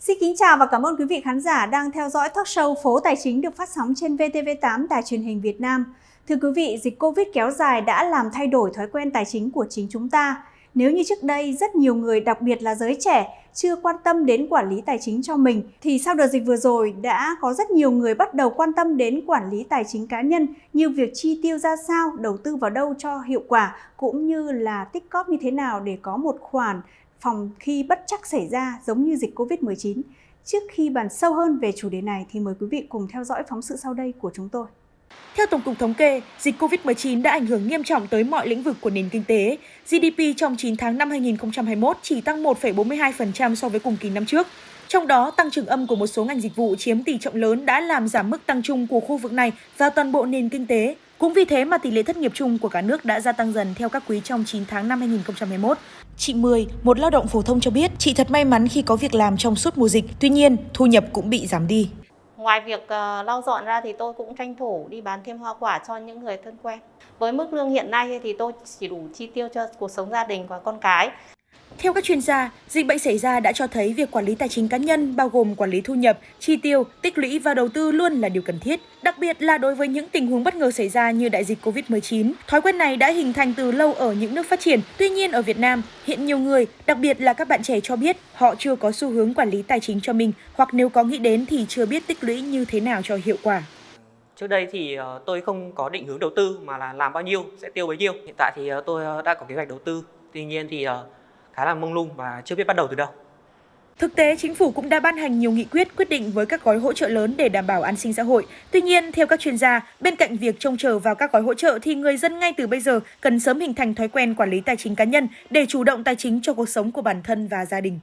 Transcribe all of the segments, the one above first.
Xin kính chào và cảm ơn quý vị khán giả đang theo dõi talk show Phố Tài chính được phát sóng trên VTV8 Đài truyền hình Việt Nam. Thưa quý vị, dịch Covid kéo dài đã làm thay đổi thói quen tài chính của chính chúng ta. Nếu như trước đây rất nhiều người, đặc biệt là giới trẻ, chưa quan tâm đến quản lý tài chính cho mình, thì sau đợt dịch vừa rồi đã có rất nhiều người bắt đầu quan tâm đến quản lý tài chính cá nhân như việc chi tiêu ra sao, đầu tư vào đâu cho hiệu quả, cũng như là tích cóp như thế nào để có một khoản phòng khi bất chắc xảy ra giống như dịch Covid-19. Trước khi bàn sâu hơn về chủ đề này thì mời quý vị cùng theo dõi phóng sự sau đây của chúng tôi. Theo Tổng cục Thống kê, dịch COVID-19 đã ảnh hưởng nghiêm trọng tới mọi lĩnh vực của nền kinh tế. GDP trong 9 tháng năm 2021 chỉ tăng 1,42% so với cùng kỳ năm trước. Trong đó, tăng trưởng âm của một số ngành dịch vụ chiếm tỷ trọng lớn đã làm giảm mức tăng chung của khu vực này và toàn bộ nền kinh tế. Cũng vì thế mà tỷ lệ thất nghiệp chung của cả nước đã gia tăng dần theo các quý trong 9 tháng năm 2021. Chị Mười, một lao động phổ thông cho biết, chị thật may mắn khi có việc làm trong suốt mùa dịch, tuy nhiên thu nhập cũng bị giảm đi. Ngoài việc uh, lau dọn ra thì tôi cũng tranh thủ đi bán thêm hoa quả cho những người thân quen. Với mức lương hiện nay thì tôi chỉ đủ chi tiêu cho cuộc sống gia đình và con cái. Theo các chuyên gia, dịch bệnh xảy ra đã cho thấy việc quản lý tài chính cá nhân bao gồm quản lý thu nhập, chi tiêu, tích lũy và đầu tư luôn là điều cần thiết, đặc biệt là đối với những tình huống bất ngờ xảy ra như đại dịch Covid-19. Thói quen này đã hình thành từ lâu ở những nước phát triển. Tuy nhiên ở Việt Nam, hiện nhiều người, đặc biệt là các bạn trẻ cho biết họ chưa có xu hướng quản lý tài chính cho mình hoặc nếu có nghĩ đến thì chưa biết tích lũy như thế nào cho hiệu quả. Trước đây thì ờ, tôi không có định hướng đầu tư mà là làm bao nhiêu sẽ tiêu bấy nhiêu. Hiện tại thì ờ, tôi ờ, đã có kế hoạch đầu tư. Tuy nhiên thì khá là mông lung và chưa biết bắt đầu từ đâu. Thực tế, chính phủ cũng đã ban hành nhiều nghị quyết quyết định với các gói hỗ trợ lớn để đảm bảo an sinh xã hội. Tuy nhiên, theo các chuyên gia, bên cạnh việc trông chờ vào các gói hỗ trợ thì người dân ngay từ bây giờ cần sớm hình thành thói quen quản lý tài chính cá nhân để chủ động tài chính cho cuộc sống của bản thân và gia đình.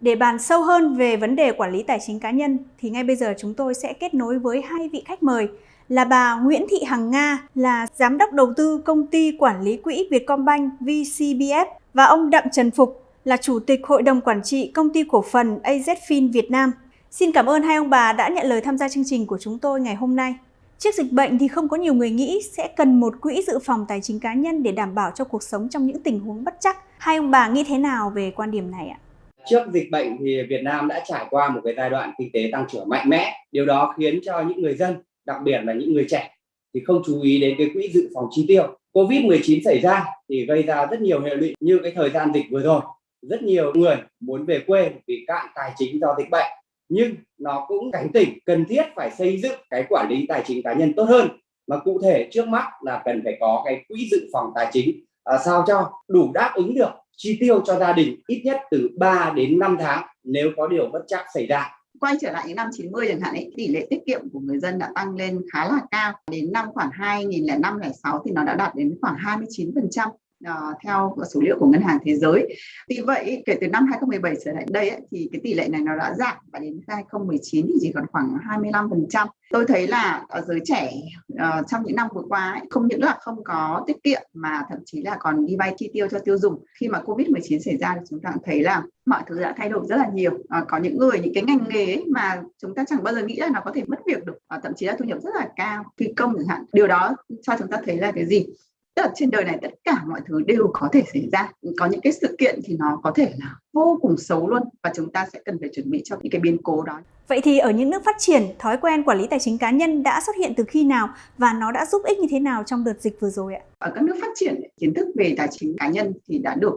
Để bàn sâu hơn về vấn đề quản lý tài chính cá nhân thì ngay bây giờ chúng tôi sẽ kết nối với hai vị khách mời là bà Nguyễn Thị Hằng Nga là giám đốc đầu tư công ty quản lý quỹ Vietcombank VCBF và ông Đặng Trần Phục là Chủ tịch Hội đồng Quản trị Công ty Cổ phần AZFIN Việt Nam. Xin cảm ơn hai ông bà đã nhận lời tham gia chương trình của chúng tôi ngày hôm nay. Trước dịch bệnh thì không có nhiều người nghĩ sẽ cần một quỹ dự phòng tài chính cá nhân để đảm bảo cho cuộc sống trong những tình huống bất chắc. Hai ông bà nghĩ thế nào về quan điểm này ạ? Trước dịch bệnh thì Việt Nam đã trải qua một cái giai đoạn kinh tế tăng trưởng mạnh mẽ. Điều đó khiến cho những người dân, đặc biệt là những người trẻ thì không chú ý đến cái quỹ dự phòng chi tiêu Covid-19 xảy ra thì gây ra rất nhiều hệ lụy như cái thời gian dịch vừa rồi. Rất nhiều người muốn về quê vì cạn tài chính do dịch bệnh. Nhưng nó cũng cảnh tỉnh cần thiết phải xây dựng cái quản lý tài chính cá nhân tốt hơn. Mà cụ thể trước mắt là cần phải có cái quỹ dự phòng tài chính à, sao cho đủ đáp ứng được chi tiêu cho gia đình ít nhất từ 3 đến 5 tháng nếu có điều bất chắc xảy ra quay trở lại những năm 90 chẳng hạn ấy, tỷ lệ tiết kiệm của người dân đã tăng lên khá là cao. Đến năm khoảng 2005 2006 thì nó đã đạt đến khoảng 29% uh, theo số liệu của ngân hàng thế giới. Vì vậy kể từ năm 2017 trở lại đây ấy, thì cái tỷ lệ này nó đã giảm và đến 2019 thì chỉ còn khoảng 25%. Tôi thấy là ở giới trẻ uh, trong những năm vừa qua ấy, không những là không có tiết kiệm mà thậm chí là còn đi vay chi tiêu cho tiêu dùng. Khi mà Covid-19 xảy ra thì chúng ta thấy là mọi thứ đã thay đổi rất là nhiều. À, có những người những cái ngành nghề ấy mà chúng ta chẳng bao giờ nghĩ là nó có thể mất việc được, à, thậm chí là thu nhập rất là cao, phi công chẳng hạn. Điều đó cho chúng ta thấy là cái gì? Tức là trên đời này tất cả mọi thứ đều có thể xảy ra. Có những cái sự kiện thì nó có thể là vô cùng xấu luôn và chúng ta sẽ cần phải chuẩn bị cho những cái biến cố đó. Vậy thì ở những nước phát triển thói quen quản lý tài chính cá nhân đã xuất hiện từ khi nào và nó đã giúp ích như thế nào trong đợt dịch vừa rồi ạ? Ở các nước phát triển kiến thức về tài chính cá nhân thì đã được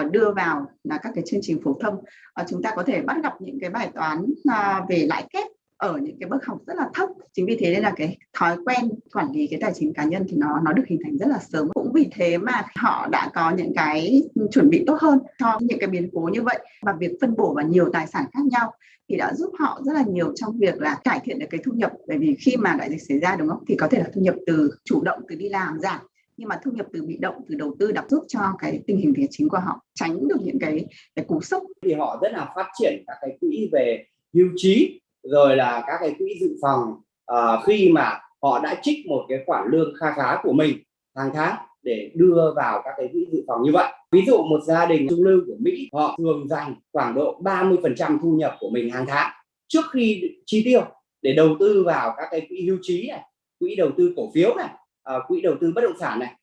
uh, đưa vào là các cái chương trình phổ thông. Uh, chúng ta có thể bắt gặp những cái bài toán uh, về lãi kép ở những cái bước học rất là thấp. Chính vì thế nên là cái thói quen quản lý cái tài chính cá nhân thì nó nó được hình thành rất là sớm. Cũng vì thế mà họ đã có những cái chuẩn bị tốt hơn cho những cái biến cố như vậy. Và việc phân bổ vào nhiều tài sản khác nhau thì đã giúp họ rất là nhiều trong việc là cải thiện được cái thu nhập. Bởi vì khi mà đại dịch xảy ra, đúng không? Thì có thể là thu nhập từ chủ động, từ đi làm giảm. Nhưng mà thu nhập từ bị động, từ đầu tư đã giúp cho cái tình hình tài chính của họ tránh được những cái cái cú sốc. Thì họ rất là phát triển các cái quỹ về hưu trí rồi là các cái quỹ dự phòng uh, khi mà họ đã trích một cái khoản lương kha khá của mình hàng tháng để đưa vào các cái quỹ dự phòng như vậy. Ví dụ một gia đình trung lưu của Mỹ họ thường dành khoảng độ 30 phần trăm thu nhập của mình hàng tháng trước khi chi tiêu để đầu tư vào các cái quỹ hưu trí này quỹ đầu tư cổ phiếu này uh, quỹ đầu tư bất động sản này.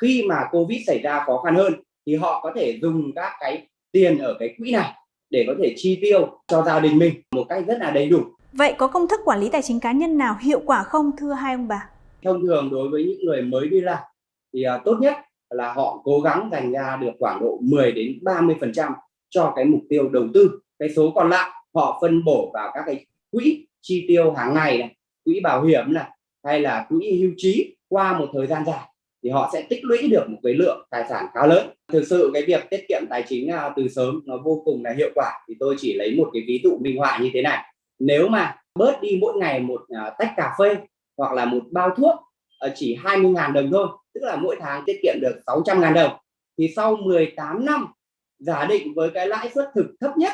Khi mà covid xảy ra khó khăn hơn thì họ có thể dùng các cái tiền ở cái quỹ này để có thể chi tiêu cho gia đình mình một cách rất là đầy đủ. Vậy có công thức quản lý tài chính cá nhân nào hiệu quả không thưa hai ông bà? Thông thường đối với những người mới đi làm thì uh, tốt nhất là họ cố gắng dành ra được khoảng độ 10 đến 30% cho cái mục tiêu đầu tư. Cái số còn lại họ phân bổ vào các cái quỹ chi tiêu hàng ngày này, quỹ bảo hiểm này hay là quỹ hưu trí qua một thời gian dài thì họ sẽ tích lũy được một cái lượng tài sản khá lớn. Thực sự cái việc tiết kiệm tài chính à, từ sớm nó vô cùng là hiệu quả. Thì tôi chỉ lấy một cái ví dụ minh họa như thế này. Nếu mà bớt đi mỗi ngày một à, tách cà phê hoặc là một bao thuốc ờ, chỉ 20.000 đồng thôi, tức là mỗi tháng tiết kiệm được 600.000 đồng, thì sau 18 năm, giả định với cái lãi suất thực thấp nhất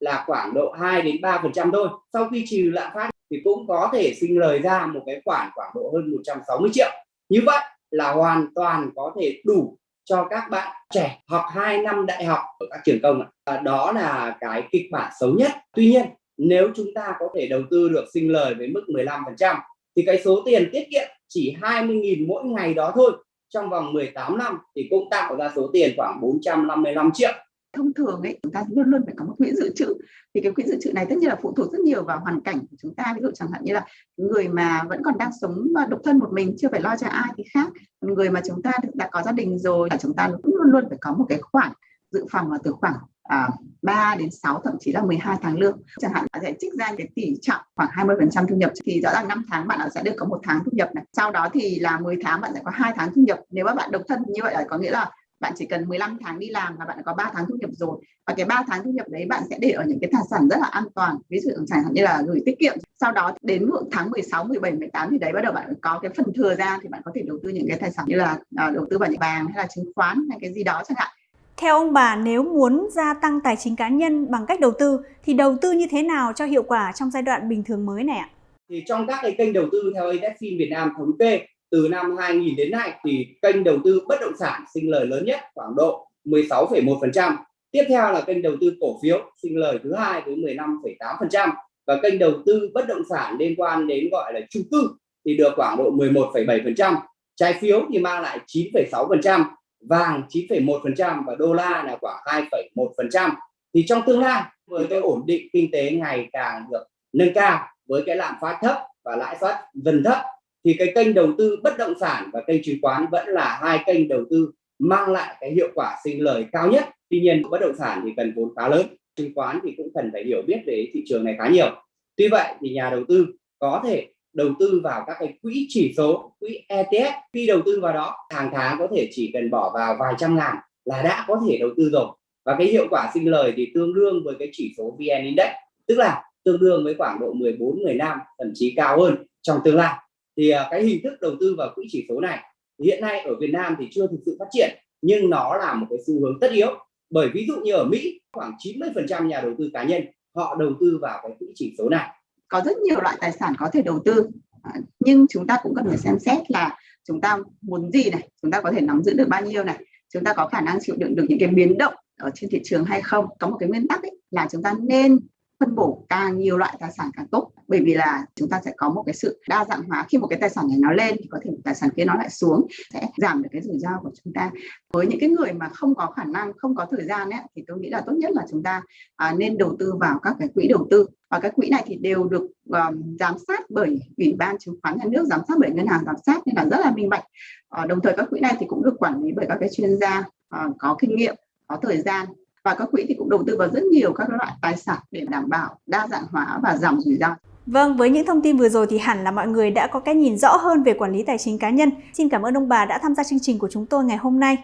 là khoảng độ 2 đến 3 phần trăm thôi. Sau khi trừ lạm phát thì cũng có thể sinh lời ra một cái khoản khoảng độ hơn 160 triệu. Như vậy là hoàn toàn có thể đủ cho các bạn trẻ học 2 năm đại học ở các trường công ạ. đó là cái kịch bản xấu nhất. Tuy nhiên, nếu chúng ta có thể đầu tư được sinh lời với mức 15 phần trăm, thì cái số tiền tiết kiệm chỉ 20.000 mỗi ngày đó thôi. Trong vòng 18 năm thì cũng tạo ra số tiền khoảng 455 triệu thông thường ấy chúng ta luôn luôn phải có một quỹ dự trữ. Thì cái quỹ dự trữ này tất nhiên là phụ thuộc rất nhiều vào hoàn cảnh của chúng ta. Ví dụ chẳng hạn như là người mà vẫn còn đang sống độc thân một mình chưa phải lo cho ai thì khác. Người mà chúng ta đã có gia đình rồi là chúng ta cũng luôn luôn phải có một cái khoản dự phòng là từ khoảng à, 3 đến 6 thậm chí là 12 tháng lương. Chẳng hạn bạn sẽ trích ra cái tỷ trọng khoảng 20 phần trăm thu nhập. Thì rõ ràng 5 tháng bạn sẽ được có một tháng thu nhập này. Sau đó thì là 10 tháng bạn sẽ có hai tháng thu nhập. Nếu mà bạn độc thân như vậy là có nghĩa là bạn chỉ cần 15 tháng đi làm là bạn có 3 tháng thu nhập rồi. Và cái 3 tháng thu nhập đấy bạn sẽ để ở những cái tài sản rất là an toàn. Ví dụ chẳng hạn như là gửi tiết kiệm. Sau đó đến tháng 16 17 18 thì đấy bắt đầu bạn có cái phần thừa ra thì bạn có thể đầu tư những cái tài sản như là à, đầu tư vào những vàng hay là chứng khoán hay cái gì đó chẳng hạn. Theo ông bà, nếu muốn gia tăng tài chính cá nhân bằng cách đầu tư thì đầu tư như thế nào cho hiệu quả trong giai đoạn bình thường mới này ạ? Thì trong các cái kênh đầu tư theo AZFIN Việt Nam thống kê từ năm 2000 đến nay thì kênh đầu tư bất động sản sinh lời lớn nhất khoảng độ 16,1%. Tiếp theo là kênh đầu tư cổ phiếu sinh lời thứ hai với 15,8% và kênh đầu tư bất động sản liên quan đến gọi là chung cư thì được khoảng độ 11,7%. Trái phiếu thì mang lại 9,6%, vàng 9,1% và đô la là khoảng 2,1%. Thì trong tương lai với cái ổn định kinh tế ngày càng được nâng cao với cái lạm phát thấp và lãi suất dần thấp thì cái kênh đầu tư bất động sản và kênh chứng khoán vẫn là hai kênh đầu tư mang lại cái hiệu quả sinh lời cao nhất. Tuy nhiên, bất động sản thì cần vốn khá lớn, chứng khoán thì cũng cần phải hiểu biết về thị trường này khá nhiều. Tuy vậy thì nhà đầu tư có thể đầu tư vào các cái quỹ chỉ số, quỹ ETF khi đầu tư vào đó, hàng tháng có thể chỉ cần bỏ vào vài trăm ngàn là đã có thể đầu tư rồi. Và cái hiệu quả sinh lời thì tương đương với cái chỉ số VN Index, tức là tương đương với khoảng độ 14 15 thậm chí cao hơn trong tương lai thì à, cái hình thức đầu tư vào quỹ chỉ số này hiện nay ở Việt Nam thì chưa thực sự phát triển nhưng nó là một cái xu hướng tất yếu. Bởi ví dụ như ở Mỹ khoảng 90% nhà đầu tư cá nhân họ đầu tư vào cái quỹ chỉ số này. Có rất nhiều loại tài sản có thể đầu tư à, nhưng chúng ta cũng cần phải xem xét là chúng ta muốn gì này chúng ta có thể nắm giữ được bao nhiêu này chúng ta có khả năng chịu đựng được những cái biến động ở trên thị trường hay không. Có một cái nguyên tắc ấy, là chúng ta nên phân bổ càng nhiều loại tài sản càng tốt. Bởi vì là chúng ta sẽ có một cái sự đa dạng hóa. Khi một cái tài sản này nó lên thì có thể một tài sản kia nó lại xuống sẽ giảm được cái rủi ro của chúng ta. Với những cái người mà không có khả năng không có thời gian ấy, thì tôi nghĩ là tốt nhất là chúng ta à, nên đầu tư vào các cái quỹ đầu tư. Và các quỹ này thì đều được um, giám sát bởi ủy ban chứng khoán nhà nước giám sát bởi ngân hàng giám sát nên là rất là minh bạch. À, đồng thời các quỹ này thì cũng được quản lý bởi các cái chuyên gia à, có kinh nghiệm có thời gian và các quỹ thì cũng đầu tư vào rất nhiều các loại tài sản để đảm bảo đa dạng hóa và giảm rủi ro. Vâng, với những thông tin vừa rồi thì hẳn là mọi người đã có cái nhìn rõ hơn về quản lý tài chính cá nhân. Xin cảm ơn ông bà đã tham gia chương trình của chúng tôi ngày hôm nay.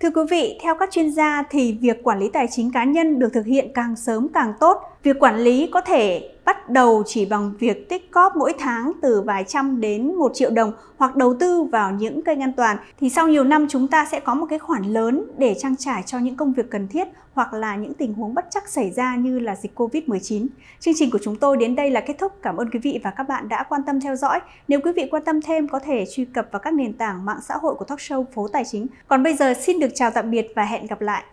Thưa quý vị, theo các chuyên gia thì việc quản lý tài chính cá nhân được thực hiện càng sớm càng tốt. Việc quản lý có thể bắt đầu chỉ bằng việc tích cóp mỗi tháng từ vài trăm đến một triệu đồng hoặc đầu tư vào những kênh an toàn thì sau nhiều năm chúng ta sẽ có một cái khoản lớn để trang trải cho những công việc cần thiết hoặc là những tình huống bất chắc xảy ra như là dịch Covid-19. Chương trình của chúng tôi đến đây là kết thúc. Cảm ơn quý vị và các bạn đã quan tâm theo dõi. Nếu quý vị quan tâm thêm, có thể truy cập vào các nền tảng mạng xã hội của Talk Show Phố Tài Chính. Còn bây giờ xin được chào tạm biệt và hẹn gặp lại.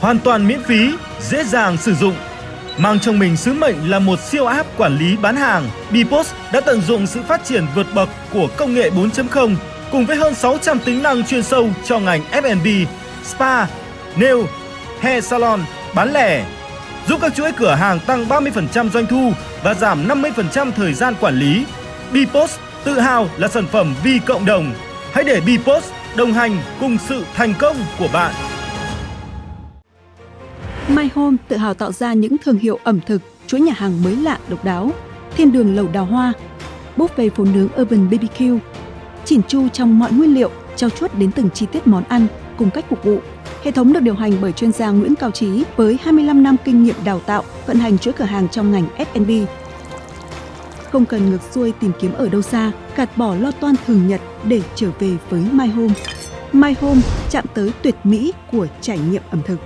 Hoàn toàn miễn phí, dễ dàng sử dụng. Mang trong mình sứ mệnh là một siêu app quản lý bán hàng, Bpost đã tận dụng sự phát triển vượt bậc của công nghệ 4.0 cùng với hơn 600 tính năng chuyên sâu cho ngành F&B, spa, nail, hair salon, bán lẻ, giúp các chuỗi cửa hàng tăng 30% doanh thu và giảm 50% thời gian quản lý. Bpost tự hào là sản phẩm vì cộng đồng. Hãy để Bpost đồng hành cùng sự thành công của bạn. My Home tự hào tạo ra những thương hiệu ẩm thực, chuỗi nhà hàng mới lạ độc đáo, thiên đường lẩu đào hoa, buffet phố nướng Urban BBQ, chỉn chu trong mọi nguyên liệu, trao chuốt đến từng chi tiết món ăn cùng cách phục vụ. Hệ thống được điều hành bởi chuyên gia Nguyễn Cao Trí với 25 năm kinh nghiệm đào tạo, vận hành chuỗi cửa hàng trong ngành F&B. Không cần ngược xuôi tìm kiếm ở đâu xa, gạt bỏ lo toan thường nhật để trở về với My Home. My Home chạm tới tuyệt mỹ của trải nghiệm ẩm thực.